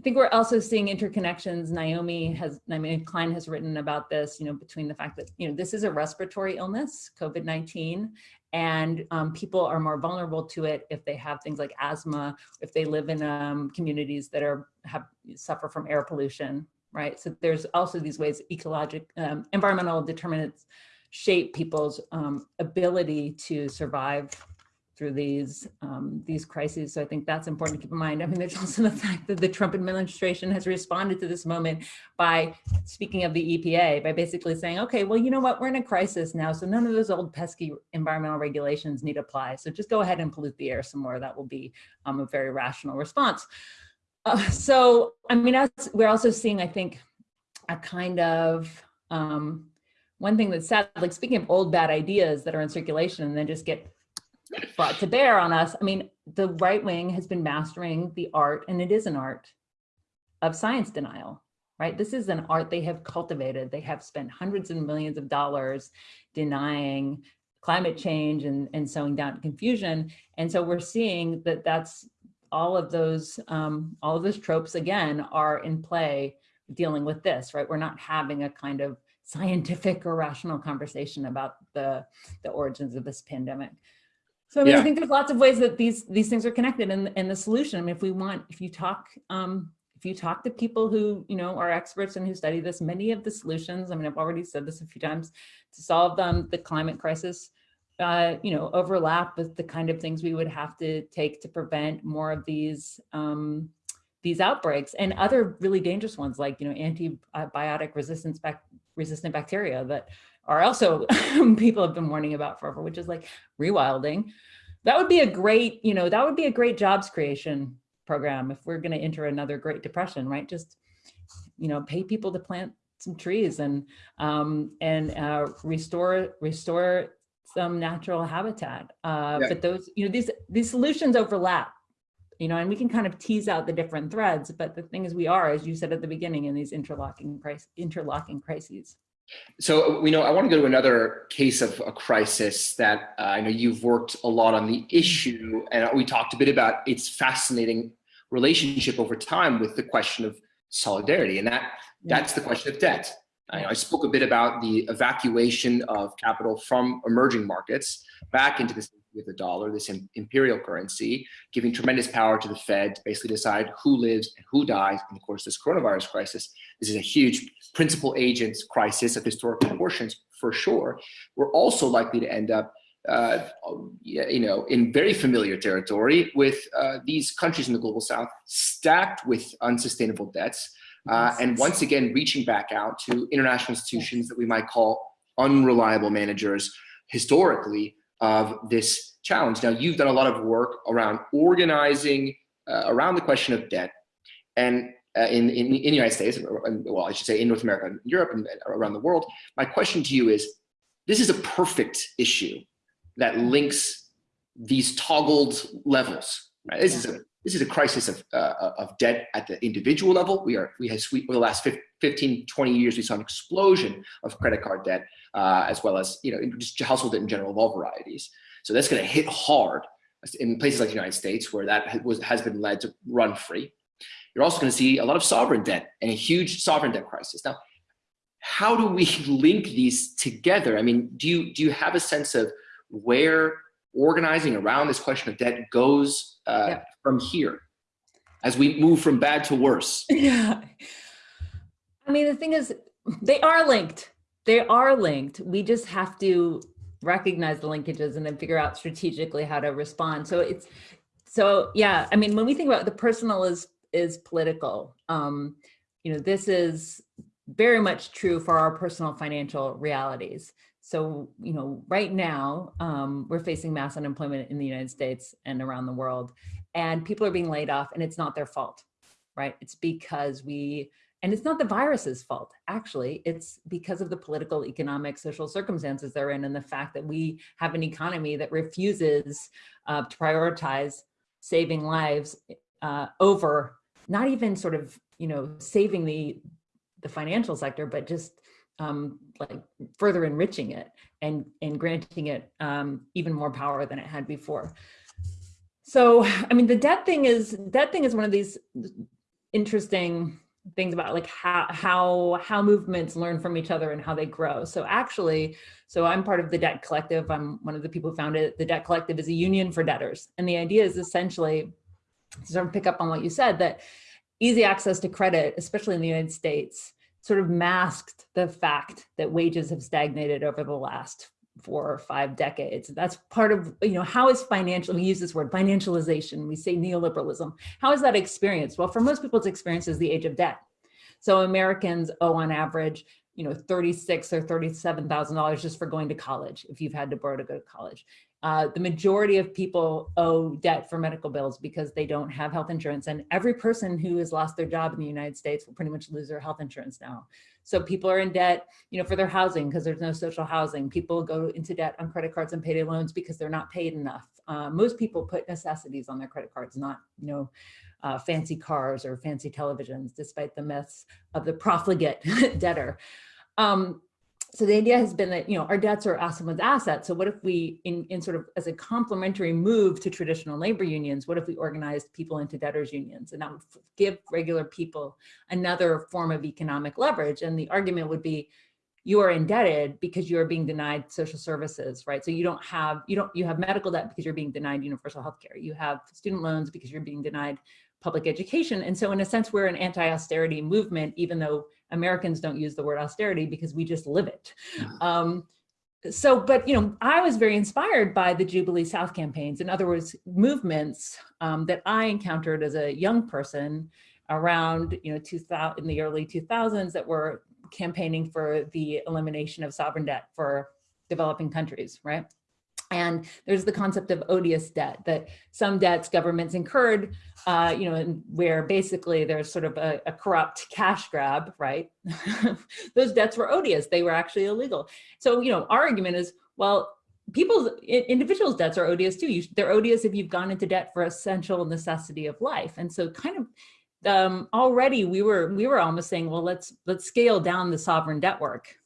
I think we're also seeing interconnections. Naomi has, Naomi Klein has written about this, you know, between the fact that, you know, this is a respiratory illness, COVID-19, and um, people are more vulnerable to it if they have things like asthma, if they live in um, communities that are have suffer from air pollution, right? So there's also these ways ecologic, um, environmental determinants shape people's um, ability to survive through these um, these crises. So I think that's important to keep in mind. I mean, there's also the fact that the Trump administration has responded to this moment by speaking of the EPA, by basically saying, okay, well, you know what, we're in a crisis now, so none of those old pesky environmental regulations need apply. So just go ahead and pollute the air some more. That will be um, a very rational response. Uh, so, I mean, as we're also seeing, I think, a kind of um, one thing that's sad, like speaking of old bad ideas that are in circulation and then just get brought to bear on us. I mean, the right wing has been mastering the art, and it is an art, of science denial, right? This is an art they have cultivated. They have spent hundreds of millions of dollars denying climate change and, and sowing down confusion. And so we're seeing that that's all of those, um, all of those tropes again are in play dealing with this, right? We're not having a kind of scientific or rational conversation about the, the origins of this pandemic. So I mean, yeah. I think there's lots of ways that these these things are connected and, and the solution, I mean, if we want, if you talk, um, if you talk to people who, you know, are experts and who study this, many of the solutions, I mean, I've already said this a few times, to solve them, the climate crisis, uh, you know, overlap with the kind of things we would have to take to prevent more of these um, these outbreaks and other really dangerous ones like, you know, antibiotic resistance bac resistant bacteria that are also people have been warning about forever, which is like rewilding. That would be a great, you know, that would be a great jobs creation program if we're going to enter another Great Depression, right? Just, you know, pay people to plant some trees and um, and uh, restore restore some natural habitat. Uh, yeah. But those, you know, these these solutions overlap, you know, and we can kind of tease out the different threads. But the thing is, we are, as you said at the beginning, in these interlocking price interlocking crises. So we know I want to go to another case of a crisis that uh, I know you've worked a lot on the issue, and we talked a bit about its fascinating relationship over time with the question of solidarity, and that that's the question of debt. I, I spoke a bit about the evacuation of capital from emerging markets back into the with the dollar, this imperial currency, giving tremendous power to the Fed to basically decide who lives and who dies. And of course, this coronavirus crisis, this is a huge principal agent crisis of historic proportions for sure. We're also likely to end up uh, you know, in very familiar territory with uh, these countries in the global south stacked with unsustainable debts. Uh, and once again, reaching back out to international institutions that we might call unreliable managers historically of this challenge. Now, you've done a lot of work around organizing uh, around the question of debt and uh, in, in, in, the United States, well, I should say in North America, and Europe, and around the world. My question to you is, this is a perfect issue that links these toggled levels. Right? This is a this is a crisis of, uh, of debt at the individual level. We are we have over the last 15, 20 years, we saw an explosion of credit card debt uh, as well as you know just household debt in general of all varieties. So that's going to hit hard in places like the United States where that was, has been led to run free. You're also going to see a lot of sovereign debt and a huge sovereign debt crisis. Now, how do we link these together? I mean, do you do you have a sense of where organizing around this question of debt goes uh, yeah. from here as we move from bad to worse? Yeah. I mean, the thing is, they are linked they are linked. We just have to recognize the linkages and then figure out strategically how to respond. So it's, so yeah, I mean, when we think about the personal is, is political, um, you know, this is very much true for our personal financial realities. So, you know, right now, um, we're facing mass unemployment in the United States and around the world, and people are being laid off and it's not their fault, right? It's because we and it's not the virus's fault, actually. It's because of the political, economic, social circumstances they're in and the fact that we have an economy that refuses uh, to prioritize saving lives uh, over not even sort of, you know, saving the, the financial sector, but just um, like further enriching it and, and granting it um, even more power than it had before. So, I mean, the debt thing is, debt thing is one of these interesting things about like how how how movements learn from each other and how they grow. So actually so i'm part of the debt collective. I'm one of the people who founded it. The debt collective is a union for debtors. And the idea is essentially to sort of pick up on what you said that easy access to credit especially in the united states sort of masked the fact that wages have stagnated over the last four or five decades. That's part of, you know, how is financial, we use this word financialization, we say neoliberalism. How is that experienced? Well, for most people, it's experienced as the age of debt. So Americans owe on average, you know, 36 or $37,000 just for going to college, if you've had to borrow to go to college. Uh, the majority of people owe debt for medical bills because they don't have health insurance. And every person who has lost their job in the United States will pretty much lose their health insurance now. So people are in debt, you know, for their housing because there's no social housing. People go into debt on credit cards and payday loans because they're not paid enough. Uh, most people put necessities on their credit cards, not, you know, uh, fancy cars or fancy televisions, despite the myths of the profligate debtor. Um, so the idea has been that, you know, our debts are someone's assets. So what if we, in, in sort of as a complementary move to traditional labor unions, what if we organized people into debtors unions? And that would give regular people another form of economic leverage. And the argument would be, you are indebted because you are being denied social services, right? So you don't have, you don't, you have medical debt because you're being denied universal health care. You have student loans because you're being denied public education. And so in a sense, we're an anti-austerity movement, even though Americans don't use the word austerity because we just live it. Mm-hmm. Um, so, but, you know, I was very inspired by the Jubilee South campaigns. In other words, movements um, that I encountered as a young person around, you know, 2000, in the early 2000s that were campaigning for the elimination of sovereign debt for developing countries, right? And there's the concept of odious debt that some debts governments incurred, uh, you know, where basically there's sort of a, a carupt cash grab, right? Those debts were odious. They were actually illegal. So, you know, our argument is, well, people's individuals debts are odious too. You, they're odious if you've gone into debt for essential necessity of life. And so kind of um, already we were we were almost saying, well, let's let's scale down the sovereign debt work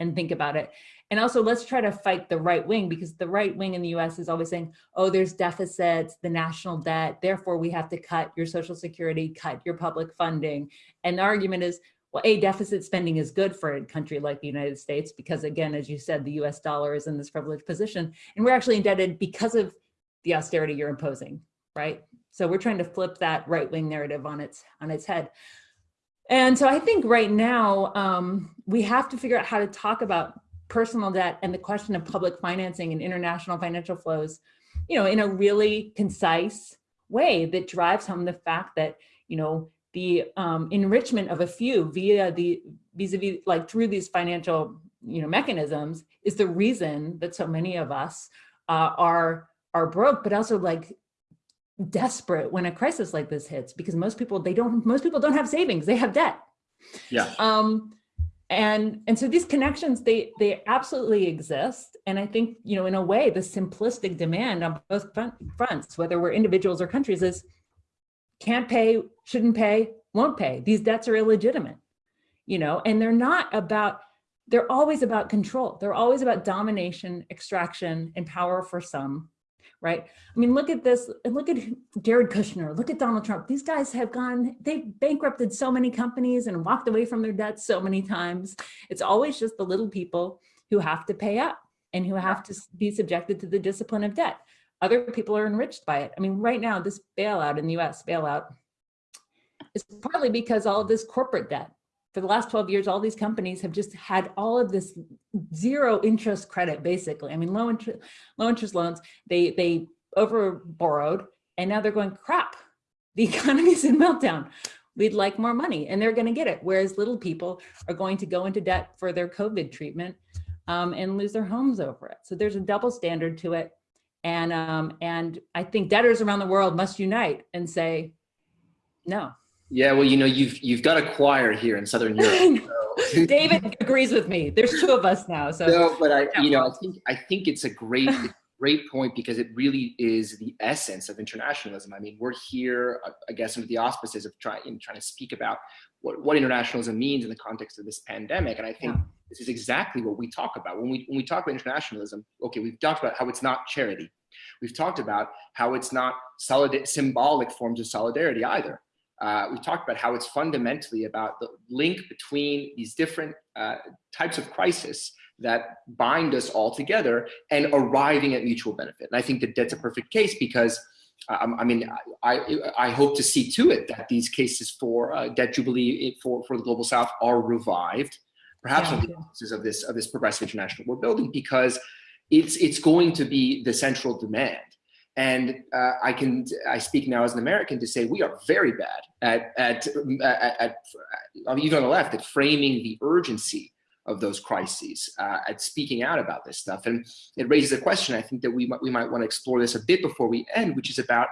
and think about it. And also let's try to fight the right wing because the right wing in the US is always saying, oh, there's deficits, the national debt, therefore we have to cut your social security, cut your public funding. And the argument is, well, a deficit spending is good for a country like the United States because again, as you said, the US dollar is in this privileged position and we're actually indebted because of the austerity you're imposing, right? So we're trying to flip that right wing narrative on its, on its head. And so I think right now um, we have to figure out how to talk about personal debt and the question of public financing and international financial flows, you know, in a really concise way that drives home the fact that, you know, the um, enrichment of a few via the vis-a-vis -vis, like through these financial, you know, mechanisms is the reason that so many of us uh, are are broke, but also like desperate when a crisis like this hits because most people they don't most people don't have savings they have debt. Yeah. Um and and so these connections they they absolutely exist. And i think you know in a way the simplistic demand on both front, fronts whether we're individuals or countries is can't pay shouldn't pay won't pay. These debts are illegitimate you know and they're not about they're always about control. They're always about domination extraction and power for some right? I mean, look at this, and look at Jared Kushner, look at Donald Trump. These guys have gone, they've bankrupted so many companies and walked away from their debts so many times. It's always just the little people who have to pay up and who have to be subjected to the discipline of debt. Other people are enriched by it. I mean, right now, this bailout in the US, bailout, is partly because all of this corporate debt for the last 12 years, all these companies have just had all of this zero interest credit, basically. I mean, low interest, low interest loans, they, they over borrowed and now they're going, crap, the economy's in meltdown. We'd like more money and they're gonna get it. Whereas little people are going to go into debt for their COVID treatment um, and lose their homes over it. So there's a double standard to it. And, um, and I think debtors around the world must unite and say, no, yeah, well, you know, you've you've got a choir here in Southern Europe. So. David agrees with me. There's two of us now. So no, but I, you know, I think I think it's a great great point because it really is the essence of internationalism. I mean, we're here, uh, I guess, under the auspices of trying trying to speak about what what internationalism means in the context of this pandemic, and I think. Yeah. This is exactly what we talk about when we when we talk about internationalism. Okay, we've talked about how it's not charity. We've talked about how it's not solid symbolic forms of solidarity either uh, we talked about how it's fundamentally about the link between these different uh, types of crisis that bind us all together and arriving at mutual benefit. And I think that that's a perfect case because um, I mean, I, I hope to see to it that these cases for uh, debt jubilee for, for the Global South are revived perhaps Yeah. the of this of this progressive international we're building because it's it's going to be the central demand. And uh, I can I speak now as an American to say we are very bad at at, at, at, even on the left at framing the urgency of those crises, uh, at speaking out about this stuff. And it raises a question I think that we might, we might want to explore this a bit before we end, which is about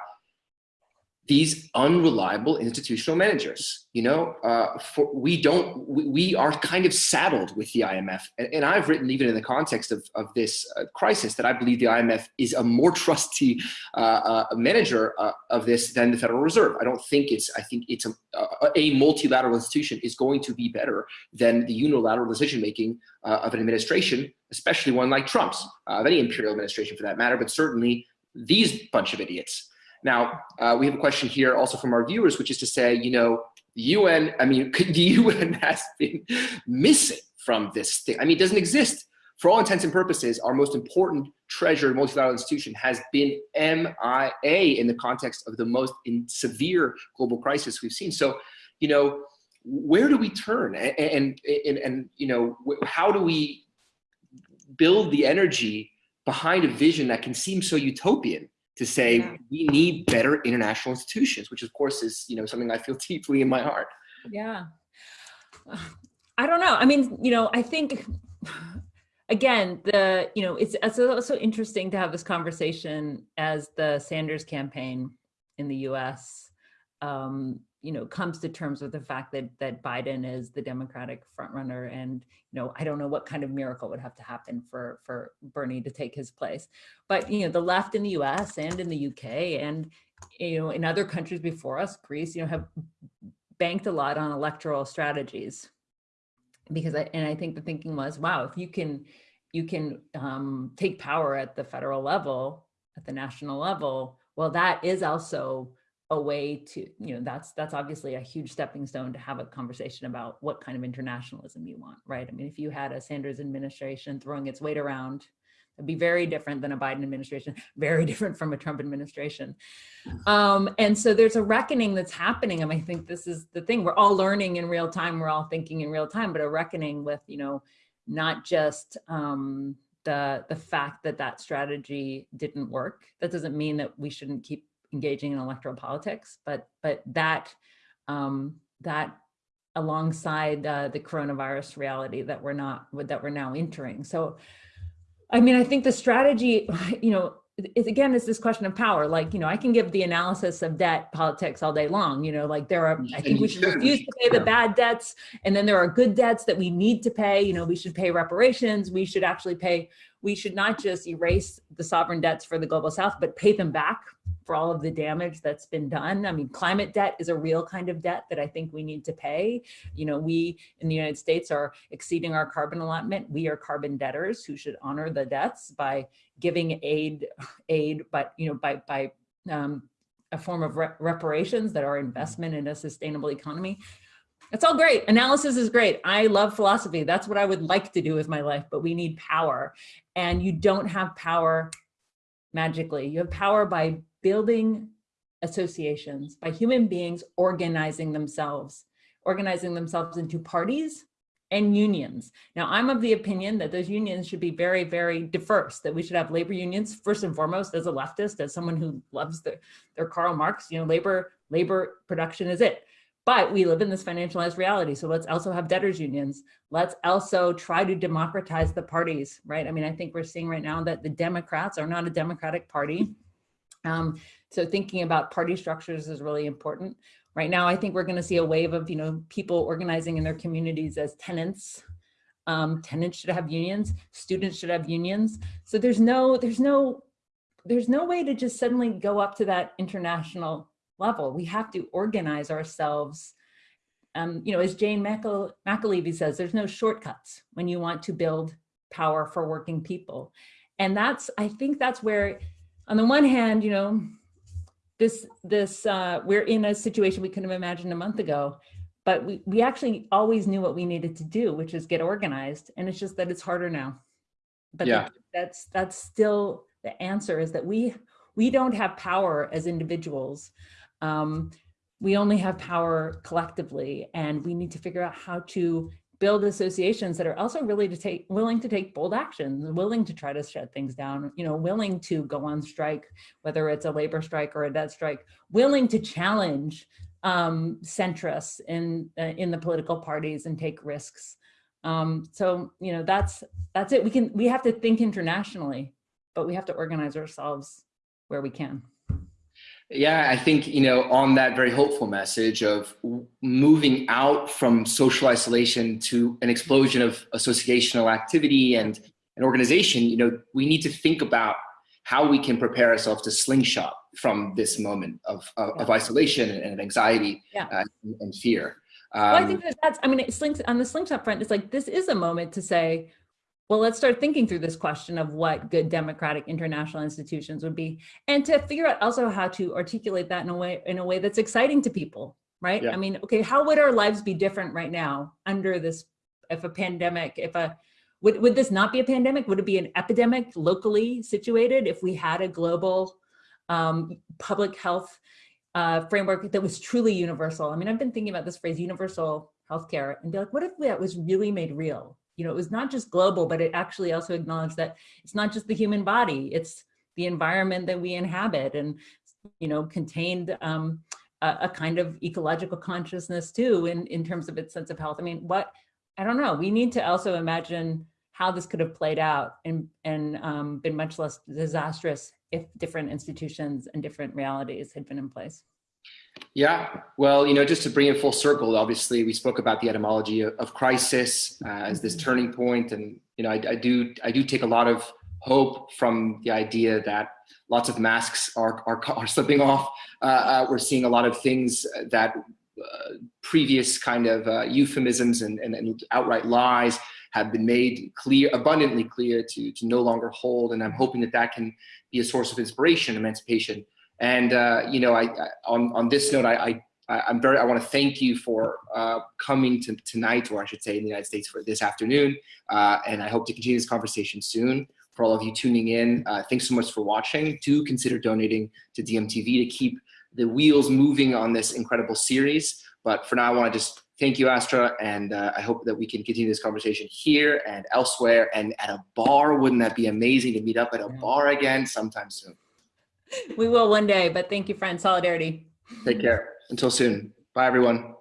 these unreliable institutional managers. You know, uh, for, we don't, we, we, are kind of saddled with the IMF. And, and, I've written even in the context of, of this uh, crisis that I believe the IMF is a more trusty uh, uh manager uh, of this than the Federal Reserve. I don't think it's, I think it's a, a multilateral institution is going to be better than the unilateral decision-making uh, of an administration, especially one like Trump's, of any imperial administration for that matter, but certainly these bunch of idiots. Now, uh, we have a question here also from our viewers, which is to say, you know, the UN, I mean, the UN has been missing from this thing. I mean, it doesn't exist. For all intents and purposes, our most important treasure multilateral institution has been MIA in the context of the most severe global crisis we've seen. So, you know, where do we turn? And, and, and, and you know, how do we build the energy behind a vision that can seem so utopian to say yeah. we need better international institutions, which of course is you know something I feel deeply in my heart. Yeah, I don't know. I mean, you know, I think again the you know it's it's also interesting to have this conversation as the Sanders campaign in the U.S. Um, you know, comes to terms with the fact that that Biden is the Democratic frontrunner, and you know, I don't know what kind of miracle would have to happen for for Bernie to take his place. But you know, the left in the U.S. and in the UK and you know in other countries before us, Greece, you know, have banked a lot on electoral strategies because I and I think the thinking was, wow, if you can you can um, take power at the federal level, at the national level, well, that is also a way to, you know, that's that's obviously a huge stepping stone to have a conversation about what kind of internationalism you want, right? I mean, if you had a Sanders administration throwing its weight around, it'd be very different than a Biden administration, very different from a Trump administration. Um, and so there's a reckoning that's happening. And I think this is the thing, we're all learning in real time, we're all thinking in real time, but a reckoning with, you know, not just um, the, the fact that that strategy didn't work. That doesn't mean that we shouldn't keep engaging in electoral politics, but but that um, that alongside uh, the coronavirus reality that we're not that we're now entering. So, I mean, I think the strategy, you know, it, again, is this question of power. Like, you know, I can give the analysis of debt politics all day long. You know, like there are, I think we should refuse to pay the bad debts, and then there are good debts that we need to pay. You know, we should pay reparations. We should actually pay. We should not just erase the sovereign debts for the global South, but pay them back for all of the damage that's been done. I mean, climate debt is a real kind of debt that I think we need to pay. You know, we in the United States are exceeding our carbon allotment. We are carbon debtors who should honor the debts by giving aid, aid, but you know, by by um, a form of re reparations that are investment in a sustainable economy. It's all great. Analysis is great. I love philosophy. That's what I would like to do with my life, but we need power. And you don't have power magically. You have power by building associations, by human beings organizing themselves, organizing themselves into parties and unions. Now, I'm of the opinion that those unions should be very, very diverse, that we should have labor unions, first and foremost, as a leftist, as someone who loves the, their Karl Marx, you know, labor, labor production is it. But we live in this financialized reality. So let's also have debtors unions. Let's also try to democratize the parties, right? I mean, I think we're seeing right now that the Democrats are not a democratic party. Um, so thinking about party structures is really important. Right now, I think we're going to see a wave of, you know, people organizing in their communities as tenants. Um, tenants should have unions, students should have unions. So there's no, there's no, there's no way to just suddenly go up to that international level. We have to organize ourselves. Um, you know, as Jane McAlevey says, there's no shortcuts when you want to build power for working people. And that's, I think that's where on the one hand, you know, this, this, uh, we're in a situation we couldn't have imagined a month ago, but we, we actually always knew what we needed to do, which is get organized. And it's just that it's harder now. But yeah. that's, that's still the answer is that we, we don't have power as individuals. Um, we only have power collectively and we need to figure out how to build associations that are also really to take willing to take bold actions willing to try to shut things down you know willing to go on strike whether it's a labor strike or a debt strike willing to challenge um, centrists in uh, in the political parties and take risks. Um, so you know that's that's it. We can we have to think internationally but we have to organize ourselves where we can yeah, I think, you know, on that very hopeful message of moving out from social isolation to an explosion of associational activity and an organization, you know, we need to think about how we can prepare ourselves to slingshot from this moment of, of, yeah. of isolation and, anxiety yeah. uh, and, fear. Um, well, I think that that's, I mean, it slings, on the slingshot front, it's like, this is a moment to say, well, let's start thinking through this question of what good democratic international institutions would be, and to figure out also how to articulate that in a way in a way that's exciting to people, right? Yeah. I mean, okay, how would our lives be different right now under this, if a pandemic, if a, would, would this not be a pandemic? Would it be an epidemic locally situated if we had a global um, public health uh, framework that was truly universal? I mean, I've been thinking about this phrase universal healthcare and be like, what if that was really made real? You know, it was not just global, but it actually also acknowledged that it's not just the human body, it's the environment that we inhabit and, you know, contained um, a, a, kind of ecological consciousness too, in, in terms of its sense of health. I mean, what, I don't know, we need to also imagine how this could have played out and, and um, been much less disastrous if different institutions and different realities had been in place. Yeah, well, you know, just to bring it full circle, obviously we spoke about the etymology of, of crisis uh, as this mm-hmm. turning point, and you know, I, I, do I do take a lot of hope from the idea that lots of masks are are, are slipping off. Uh, uh, we're seeing a lot of things that uh, previous kind of uh, euphemisms and, and, and outright lies have been made clear, abundantly clear to to no longer hold, and I'm hoping that that can be a source of inspiration, emancipation and uh, you know, I, I, on on this note, I, I I'm very I want to thank you for uh, coming to tonight, or I should say, in the United States for this afternoon. Uh, and I hope to continue this conversation soon. For all of you tuning in, uh, thanks so much for watching. Do consider donating to DiEMTV to keep the wheels moving on this incredible series. But for now, I want to just thank you, Astra, and uh, I hope that we can continue this conversation here and elsewhere and at a bar. Wouldn't that be amazing to meet up at a bar again sometime soon? We will one day, but thank you, friend. Solidarity. Take care. Until soon. Bye, everyone.